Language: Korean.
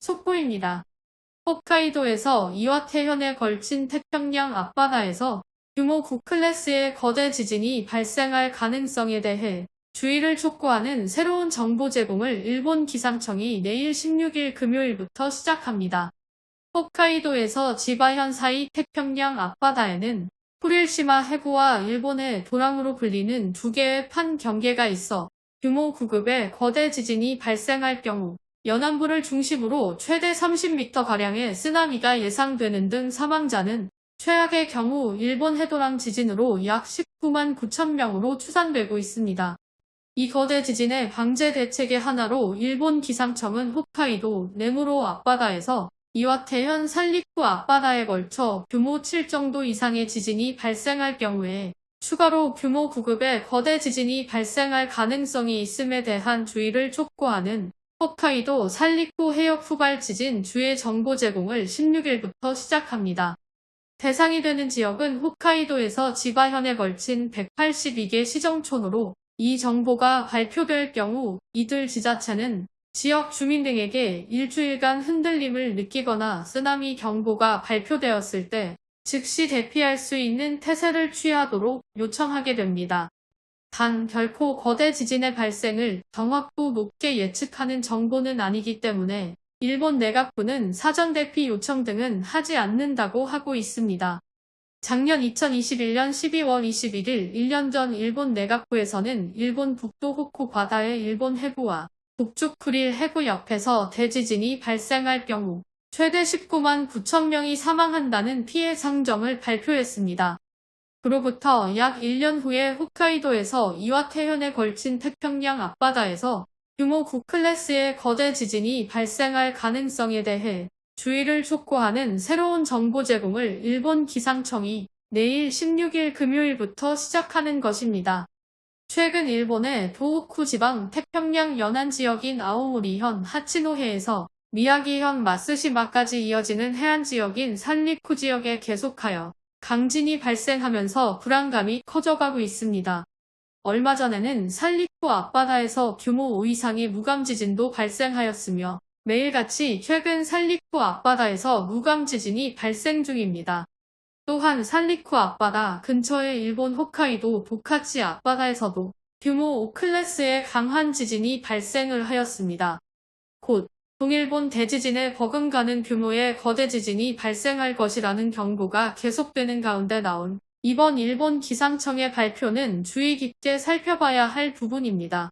속보입니다. 홋카이도에서 이와 태현에 걸친 태평양 앞바다에서 규모 9클래스의 거대 지진이 발생할 가능성에 대해 주의를 촉구하는 새로운 정보 제공을 일본 기상청이 내일 16일 금요일부터 시작합니다. 홋카이도에서 지바현 사이 태평양 앞바다에는 후릴시마 해구와 일본의 도랑으로 불리는 두 개의 판 경계가 있어 규모 9급의 거대 지진이 발생할 경우 연안부를 중심으로 최대 30m가량의 쓰나미가 예상되는 등 사망자는 최악의 경우 일본 해도랑 지진으로 약 19만 9천 명으로 추산되고 있습니다. 이 거대 지진의 방제 대책의 하나로 일본 기상청은 홋카이도 네무로 앞바다에서 이와테현 살리쿠 앞바다에 걸쳐 규모 7 정도 이상의 지진이 발생할 경우에 추가로 규모 9급의 거대 지진이 발생할 가능성이 있음에 대한 주의를 촉구하는 홋카이도 살리쿠 해역 후발 지진 주의 정보 제공을 16일부터 시작합니다. 대상이 되는 지역은 홋카이도에서 지바현에 걸친 182개 시정촌으로 이 정보가 발표될 경우 이들 지자체는 지역 주민 등에게 일주일간 흔들림을 느끼거나 쓰나미 경보가 발표되었을 때 즉시 대피할 수 있는 태세를 취하도록 요청하게 됩니다. 단 결코 거대 지진의 발생을 정확도 높게 예측하는 정보는 아니기 때문에 일본 내각부는 사전 대피 요청 등은 하지 않는다고 하고 있습니다. 작년 2021년 12월 21일 1년 전 일본 내각부에서는 일본 북도 호쿠 바다의 일본 해구와 북쪽 쿠릴 해구 옆에서 대지진이 발생할 경우 최대 19만 9천 명이 사망한다는 피해 상정을 발표했습니다. 그로부터 약 1년 후에 홋카이도에서 이와태현에 걸친 태평양 앞바다에서 규모 9클래스의 거대 지진이 발생할 가능성에 대해 주의를 촉구하는 새로운 정보 제공을 일본 기상청이 내일 16일 금요일부터 시작하는 것입니다. 최근 일본의 도호쿠 지방 태평양 연안 지역인 아오모리현 하치노해에서 미야기현 마스시마까지 이어지는 해안 지역인 산리쿠 지역에 계속하여 강진이 발생하면서 불안감이 커져가고 있습니다. 얼마 전에는 산리쿠 앞바다에서 규모 5 이상의 무감 지진도 발생하였으며 매일같이 최근 살리쿠 앞바다에서 무감 지진이 발생 중입니다. 또한 살리쿠 앞바다 근처의 일본 홋카이도 보카치 앞바다에서도 규모 5클래스의 강한 지진이 발생을 하였습니다. 곧 동일본 대지진에 버금가는 규모의 거대 지진이 발생할 것이라는 경고가 계속되는 가운데 나온 이번 일본 기상청의 발표는 주의 깊게 살펴봐야 할 부분입니다.